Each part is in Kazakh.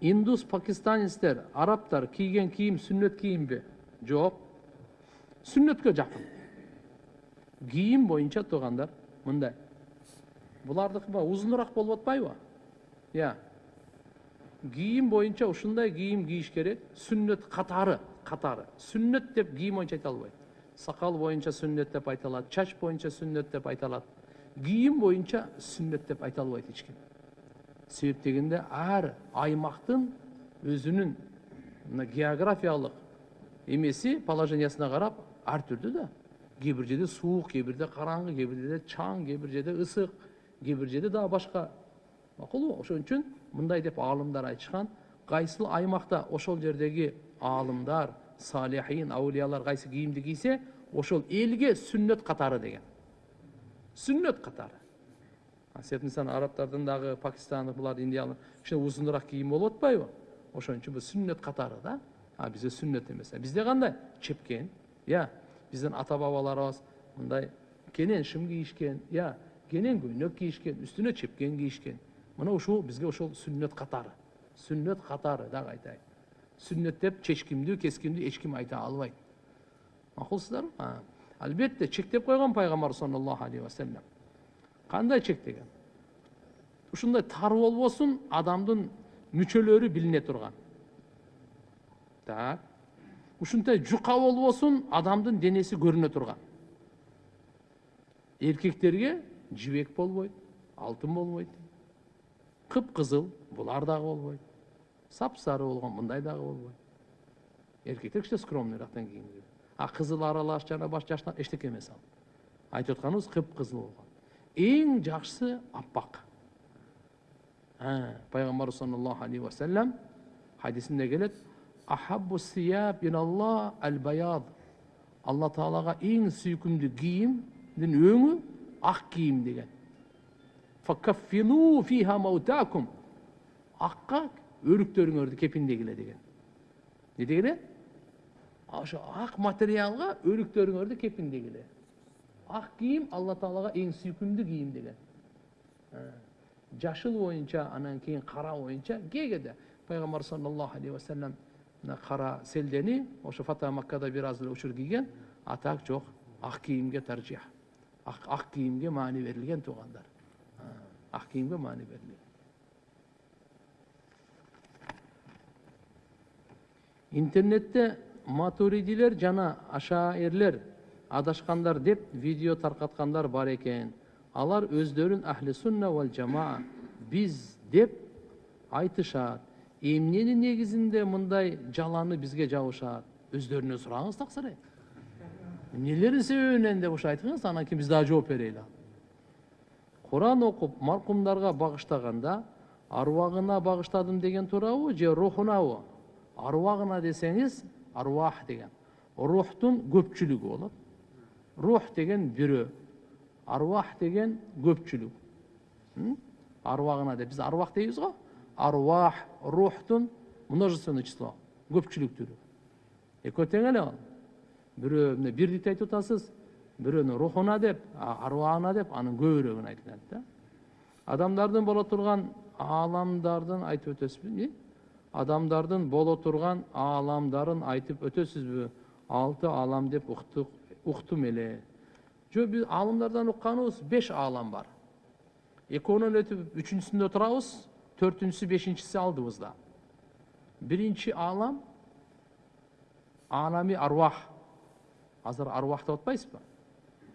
индус пакистанецтер арабтар кийген кийим сүннөт кийимби жок сүннөткө жакын кийим боюнча туугандар мындай булардыкы баягы узунураак болуп атпайбы иә кийим боюнча ушундай кийим кийиш керек сүннөт катары катары сүннөт деп кийим боюнча айта албайт сакал боюнча сүннөт деп айта алат чач боюнча сүннөт деп айта алат кийим боюнча сүннөт деп айта албайт эч ким себеп дегенде ар аймактын өзүнүн мына географиялык эмеси положениясына карап ар түрдүү да кээ бир жерде суук кээ бирде караңгы кээ бир жерде чаң кээ бир жерде ысык кээ бир жерде дагы башка макулбу ошон үчүн мындай деп аалымдар айтышкан кайсыл аймакта ошол жердеги аалымдар салихин аулиялар кайсы кийимди кийсе ошол элге сүннөт катары деген. Сүннөт катары себеп мисалы арабтардын дагы пакистандык булар индиялык кичине узунураак кийим болуп атпайбы ошон үчүн бул сүннөт катары да а бизде сүннөт эмес бизде кандай чепкен иә биздин ата бабаларыбыз мындай кенен шым кийишкен иә кенен көйнөк кийишкен үстүнө чепкен кийишкен мына ушул бизге ошол сүннөт катары сүннөт катары дагы айтайын сүннөт деп чечкимдүү кескимдүү эч ким айта албайт макулсуздарбы албетте чектеп койгон пайгамбар саллаллаху алейхи вассалам кандай чектеген ушундай тар болбосун адамдын мүчөлөрү билине турган. Так. Ушундай жука болбосун адамдын денеси көрүнө турган. Эркектерге жибек болбойт алтын болбойт кыпкызыл булар дагы болбойт сапсары болгон мындай дагы болбойт. Эркектер кичине скромныйраактан кийим а кызыл аралаш жана баш жаштан эчтеке эмес ал. Айтып атканыбыз кыпкызыл болгон. Эң жакшысы аппак пайгамбарыбыз саллаллаху алейхи вассалам хадисинде келет ахаббу сияб иналлах ал баяд алла таалага эң сүйкүмдүү кийимдин өңү ак кийим деген. Факаффину фиха маутакум акка өлүктөрүңөрдү кепиндегиле деген. Не дегене ошо ак материалга өлүктөрүңөрдү кепиндегиле ак кийим алла таалага эң сүйкүмдүү кийим деген. Жашыл боюнча анан кийин кара боюнча кээде пайгамбар саллаллаху алейхи вассалам мына кара селдени ошо фата маккада бир аз эле учур кийген а так жок ак кийимге таржих ак кийимге маани берилген туугандар ак кийимге маани берилген интернетте матуридилер жана ашаирлер адашкандар деп видео таркаткандар бар экен алар өздөрүн ахли сунна вал жамаа биз деп айтышат эмненин негизинде мындай жаланы бизге жабышат өздөрүнөн сураңыз таксыр э эмнелердин себебинен деп ошо айткыңыз анан кийин биз дагы жооп берели куран окуп маркумдарга багыштаганда аруагына багыштадым деген туурабы же рухунабы десеңиз аруах деген. Рухтун көпчүлүгү болот рух деген бирөө аруах деген көпчүлүк аруагына деп биз аруах дейбиз го аруах рухтун множественное число көпчүлүк түрү экөө тең эле ал бирөө мына бирдикти айтып атасыз бирөөнү рухуна деп аруагына деп анын көбүрөөгүн айтылат да адамдардын боло турган ааламдардын айтып өтөсүзбү адамдардын боло турган ааламдарын айтып өтөсүзбү алты аалам деп уктук уктум эле жок биз аалымдардан укканыбыз беш аалам бар экөөнөн өтүп үчүнчүсүндө турабыз төртүнчүсү бешинчиси алдыбызда биринчи аалам алами аруах азыр аруах деп атпайсызбы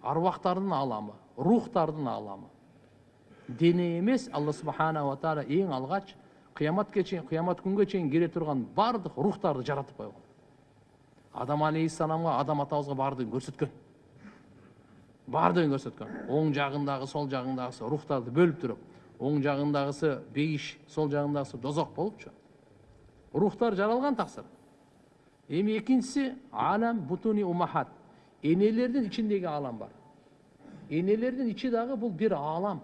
аруактардын ааламы рухтардын ааламы дене эмес алла субханала таала эң алгач кыяматка чейин кыямат күнгө чейин келе турган баардык рухтарды жаратып койгон адам алейхисаламга адам атабызга баардыгын көрсөткөн баардыгын көрсөткөн оң жагындагы сол жагындагысы рухтарды бөлүп туруп оң жагындагысы бейиш сол жагындагысы дозок болупчу рухтар жаралган таксыр эми экинчиси алам бутуни умахат энелердин ичиндеги аалам бар энелердин ичи дагы бул бир аалам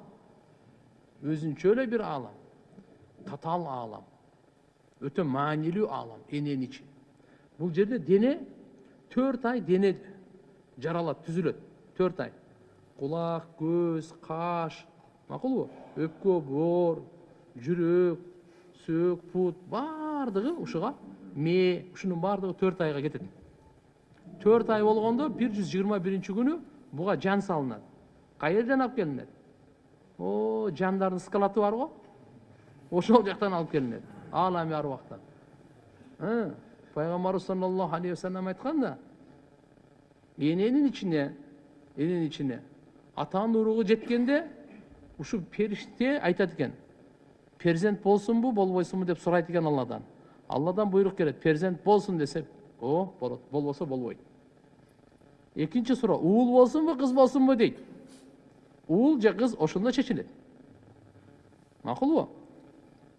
өзүнчө эле бир аалам татаал аалам өтө маанилүү аалам эненин ичи бул жерде дене төрт ай дене жаралат түзүлөт төрт ай кулак көз каш макулбу өпкө боор жүрөк сөөк пут баардыгы ушуга мээ ушунун баардыгы төрт айга кетет төрт ай болгондо бир жүз жыйырма биринчи күнү буга жан салынат кай жерден алып келинет о жандардын скалаты бар го ошол жактан алып келинет алами арбактан пайгамбарыбыз саллаллаху алейхи вассалам айткан да эненин ичине эненин ичине атанын уругу жеткенде ушу периште айтат экен перзент болсунбу болбойсунбу деп сурайт экен алладан алладан буйрук келет перзент болсун десе о болот болбосо болбойт экинчи суроо уул болсунбу кыз болсунбу дейт уул же кыз ошондо чечилет макулбу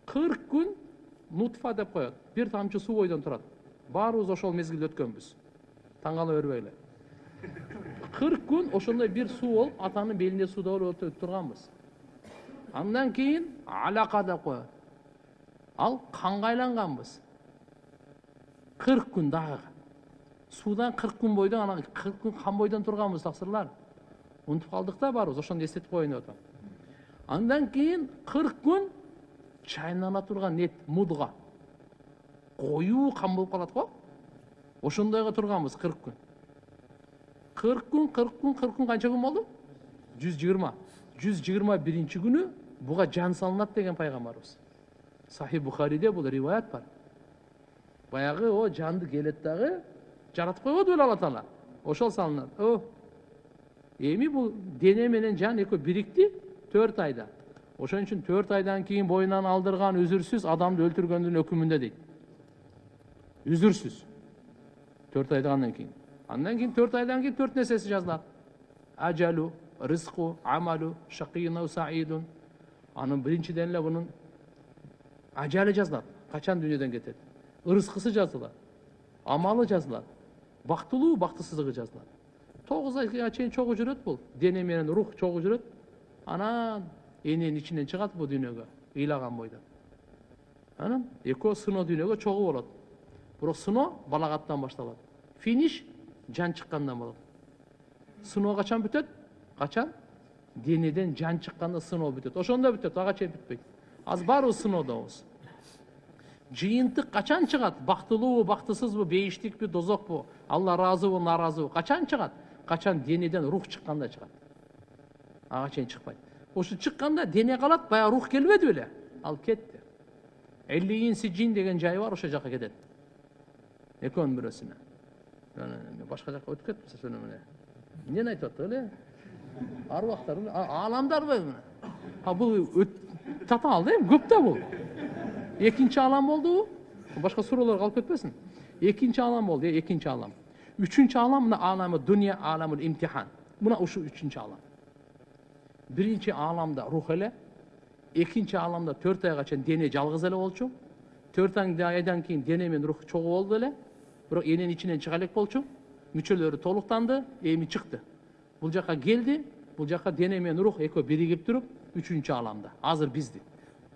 кырк күн нутфа деп коет бир тамчы суу бойдон турат баарыбыз ошол мезгилди өткөнбүз. Таң кала бербегиле кырк күн ошондой бир суу болуп атанын белинде сууда болуп өтүп турганбыз. Андан кийин алака деп коет ал канга айланганбыз. Кырк күн дагы. Суудан кырк күн бойдон анан кырк күн кан бойдон турганбыз таксырлар унутуп калдык да баарыбыз ошондо эстетип коеюн деп атам. Андан кийин кырк күн чайнала турган эт мудга. Коюу кан болуп калат го ошондойго турганбыз кырк күн. кырк күн кырк күн кырк күн канча күн болду жүз жыйырма жүз жыйырма биринчи күнү буга жан салынат деген пайгамбарыбыз сахи бухариде бул риваят бар. Баягы о жанды келет дагы жаратып койбоду беле алла таала ошол салынат о эми бул дене менен жан экөө бирикти төрт айда. Ошон үчүн төрт айдан кийин боюнан алдырган үзүрсүз адамды өлтүргөндүн өкүмүндө дейт. Үзүрсүз төрт айдан кийин андан кийин төрт айдан кийин төрт нерсеси жазылат ажалу рызку амалу шакиюн саидун анын биринчиден эле бунун ажалы жазылат качан дүйнөдөн кетет ырыскысы жазылат амалы жазылат бактылуу бактысыздыгы жазылат тогуз айга чейин чогуу жүрөт бул дене менен рух чогуу жүрөт анан эненин ичинен чыгат бул дүйнөгө ыйлаган бойдон анан экөө сыноо дүйнөгө чогуу болот бирок сыноо балагаттан башталат. Финиш жан чыккандан болот. Сыноо качан бүтөт? Качан? Денеден жан чыкканда сыноо бүтөт. Ошондо бүтөт. Ага чейин бүтпөйт. Азыр баарыбыз сыноодобуз жыйынтык качан чыгат? Бактылуубу бактысызбы бейиштикпи дозокпу? Алла ыраазыбы нааразыбы качан чыгат? Качан денеден рух чыкканда чыгат. Ага чейин чыкпайт. Ошо чыкканда дене калат баягы рух келбеди беле. Ал кетти. Эллиин сижин деген жай бар ошол жака кетет. Экөөнүн бирөөсүнө башка жака өтүп кетипсиз ошону эмне эмнени айтып аттык эле аруактар ааламдарбы а бул татаал да эми көп да бул экинчи алам болдубу башка суроолор калып кетпесин экинчи алам болду э экинчи алам үчүнчү алам мына алами дуния аламул имтихан мына ушу үчүнчү алам биринчи ааламда рух эле экинчи ааламда төрт айга чейин дене жалгыз эле болчу төрт айдан кийин дене менен рух чогуу болду эле бирок эненин ичинен чыга элек болчу мүчөлөрү толуктанды эми чыкты бул жака келди бул жака дене менен рух экөө биригип туруп үчүнчү ааламда азыр бизди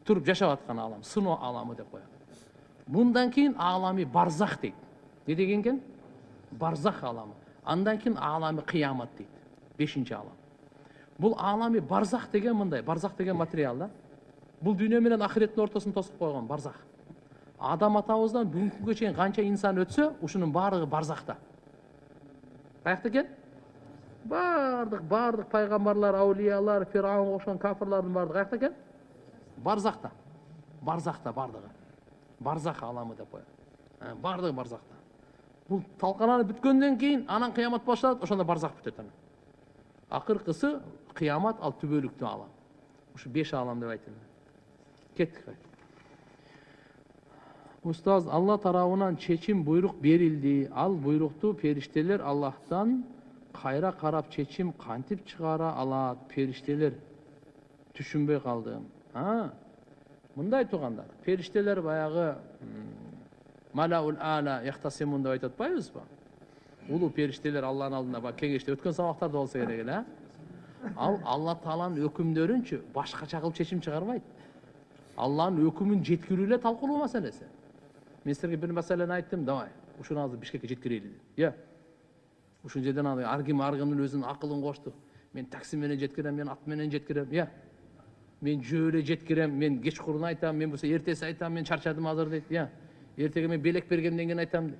туруп жашап аткан аалам сыноо ааламы деп коет мындан кийин aalami барзах дейт эмне деген экен барзах ааламы андан кийин aalami кыямат дейт бешинчи аалам бул aalami барзах деген мындай барзах деген материал да бул дүйнө менен ахиреттин ортосун тосуп койгон барзах адам атабыздан бүгүнкү күнгө чейин канча инсан өтсө ушунун баардыгы барзахта каякта экен баардык баардык пайгамбарлар аулиялар фирауынга окшогон кафирлардын баардыгы каякта экен барзахта барзахта баардыгы барзах ааламы деп коет баардыгы барзахта бул талкаланып бүткөндөн кийин анан кыямат башталат ошондо барзах бүтөт анан акыркысы кыямат ал түбөлүктүү аалам ушу беш аалам деп айтылды кеттик устаз алла тарабынан чечим буйрук берилди ал буйрукту периштелер аллахтан кайра карап чечим кантип чыгара алат периштелер түшүнбөй калдым мындай туугандар периштелер баягы малаул ала яхтасимун деп айтып атпайбызбы улуу периштелер алланын алдында баягы кеңеште өткөн сабактарда болсо керек эле ал алла тааланын өкүмдөрүнчү башкача кылып чечим чыгарбайт алланын өкүмүн жеткирүү эле талкуулоо маселеси мен силерге бир маселени айттым давай ушуну азыр бишкекке жеткирели э ушул жерден ар ким ар кимдин өзүнүн акылын кошту мен такси менен жеткирем мен ат менен жеткирем э мен жөө эле жеткирем мен кечкурун айтам мен болсо эртеси айтам мен чарчадым азыр дейт иә эртеге мен белек бергенден кийин айтам